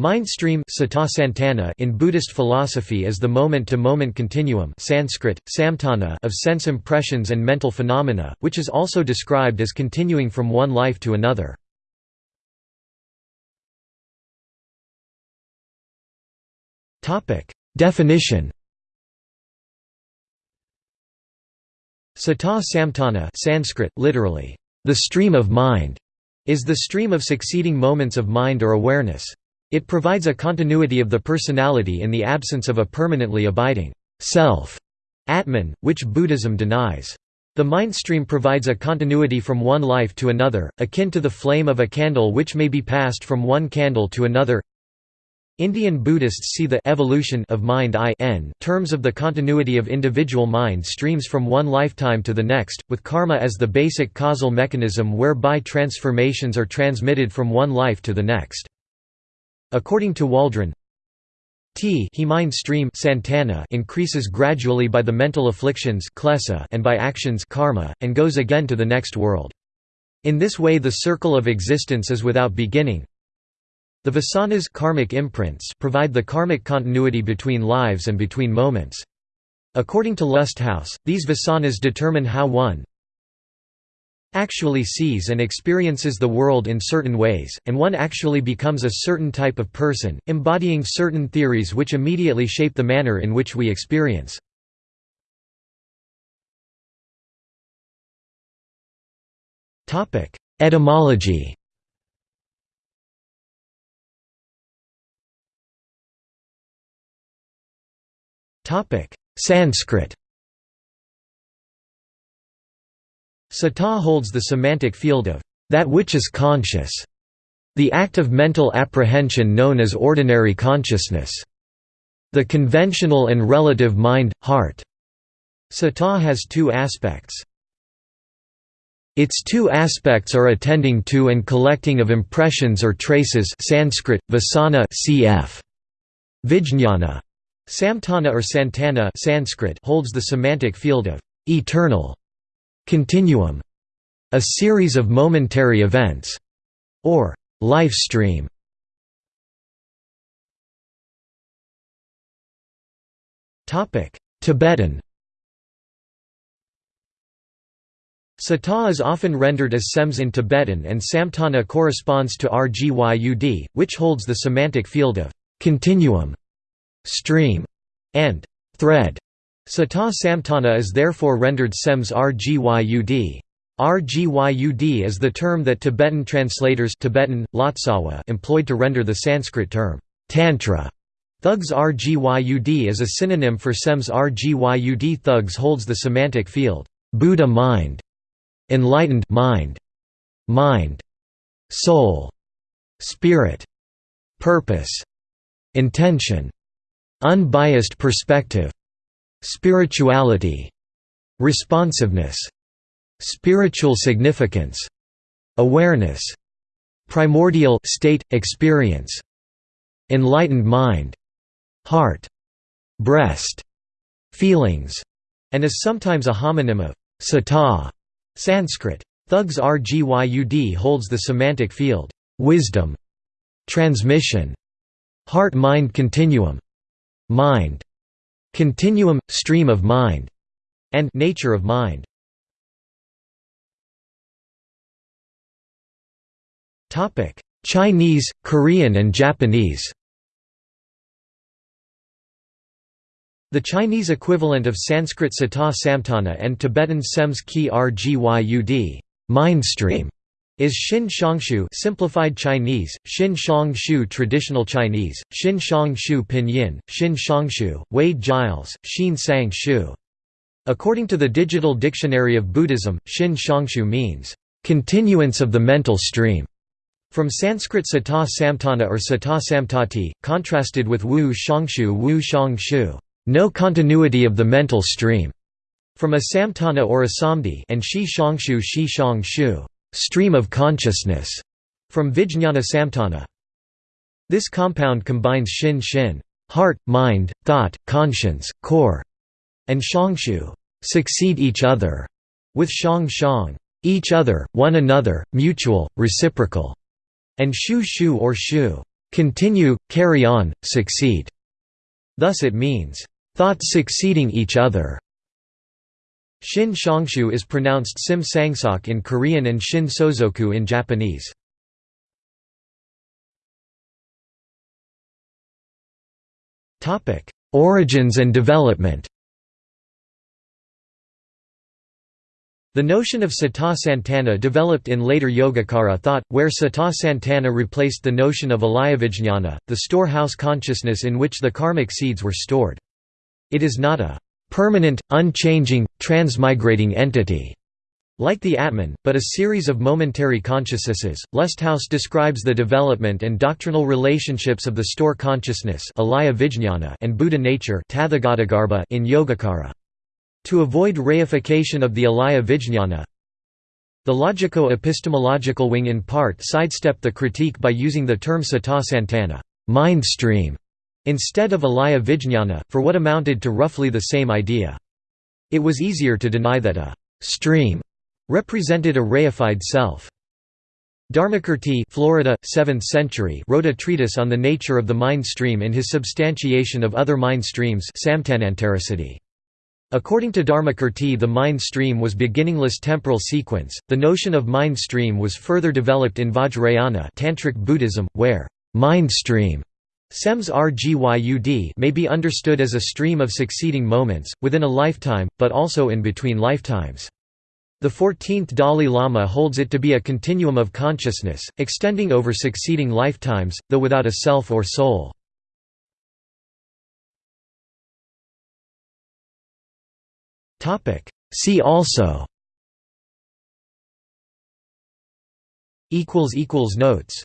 Mind stream in Buddhist philosophy is the moment-to-moment continuum Sanskrit, samtana of sense impressions and mental phenomena, which is also described as continuing from one life to another. Definition Sata samtana Sanskrit, literally, the stream of mind, is the stream of succeeding moments of mind or awareness. It provides a continuity of the personality in the absence of a permanently abiding self Atman, which Buddhism denies. The mind stream provides a continuity from one life to another, akin to the flame of a candle which may be passed from one candle to another. Indian Buddhists see the evolution of mind I n terms of the continuity of individual mind streams from one lifetime to the next, with karma as the basic causal mechanism whereby transformations are transmitted from one life to the next. According to Waldron, T he mind stream Santana increases gradually by the mental afflictions and by actions karma, and goes again to the next world. In this way the circle of existence is without beginning. The vasanas karmic imprints provide the karmic continuity between lives and between moments. According to Lusthaus, these vasanas determine how one, actually sees and experiences the world in certain ways, and one actually becomes a certain type of person, embodying certain theories which immediately shape the manner in which we experience. Etymology Sanskrit Sata holds the semantic field of that which is conscious, the act of mental apprehension known as ordinary consciousness, the conventional and relative mind, heart. Sata has two aspects. Its two aspects are attending to and collecting of impressions or traces Sanskrit, vasana cf. Vijñana. Samtana or Santana Sanskrit holds the semantic field of eternal Continuum, a series of momentary events, or life stream. Topic: Tibetan Sata is often rendered as sems in Tibetan and Samtana corresponds to Rgyud, which holds the semantic field of continuum, stream, and thread. Sata Samtana is therefore rendered sems rgyud. Rgyud is the term that Tibetan translators Tibetan, Lotsawa employed to render the Sanskrit term, Tantra. Thugs Rgyud is a synonym for sems Rgyud. Thugs holds the semantic field, Buddha mind, enlightened mind, mind, soul, spirit, purpose, intention, unbiased perspective, Spirituality, responsiveness, spiritual significance, awareness, primordial state experience, enlightened mind, heart, breast, feelings, and is sometimes a homonym of sata, Sanskrit. Thugs Rgyud holds the semantic field, wisdom, transmission, heart-mind continuum, mind, Continuum, stream of mind, and nature of mind. Topic: Chinese, Korean and Japanese. The Chinese equivalent of Sanskrit Sata Samtana and Tibetan Sems Ki Rgyud mindstream is Xin Shongshu simplified Chinese, Xin Shongshu traditional Chinese, Xin Shongshu pinyin, Xin Shongshu, Wade Giles, Xin Sang Shu. According to the Digital Dictionary of Buddhism, Xin Shongshu means, "...continuance of the mental stream", from Sanskrit sata samtana or sata samtati, contrasted with wu shongshu wu shongshu, no continuity of the mental stream, from a samtana or a samdi and shi shongshu shi shongshu stream of consciousness, from Vijñana Samtana. This compound combines Shin Shin heart, mind, thought, conscience, core, and Shongshu succeed each other, with Shang Shang each other, one another, mutual, reciprocal, and Shu Shu or Shu continue, carry on, succeed. Thus it means, thoughts succeeding each other. Shin Shongshu is pronounced Sim Sangsok in Korean and Shin Sozoku in Japanese. Origins and development The notion of Sata Santana developed in later Yogacara thought, where Sata Santana replaced the notion of alayavijñana, the storehouse consciousness in which the karmic seeds were stored. It is not a permanent, unchanging, transmigrating entity like the Atman, but a series of momentary consciousnesses. Lusthaus describes the development and doctrinal relationships of the store consciousness and Buddha nature in Yogacara. To avoid reification of the alaya vijñana, the logico-epistemological wing in part sidestepped the critique by using the term sata santana mind stream", instead of alaya vijñana, for what amounted to roughly the same idea. It was easier to deny that a «stream» represented a reified self. Dharmakirti Florida, 7th century wrote a treatise on the nature of the mind stream in his substantiation of other mind streams According to Dharmakirti the mind stream was beginningless temporal sequence. The notion of mind stream was further developed in Vajrayana Tantric Buddhism, where mind stream Sems Rgyud may be understood as a stream of succeeding moments, within a lifetime, but also in between lifetimes. The 14th Dalai Lama holds it to be a continuum of consciousness, extending over succeeding lifetimes, though without a self or soul. See also Notes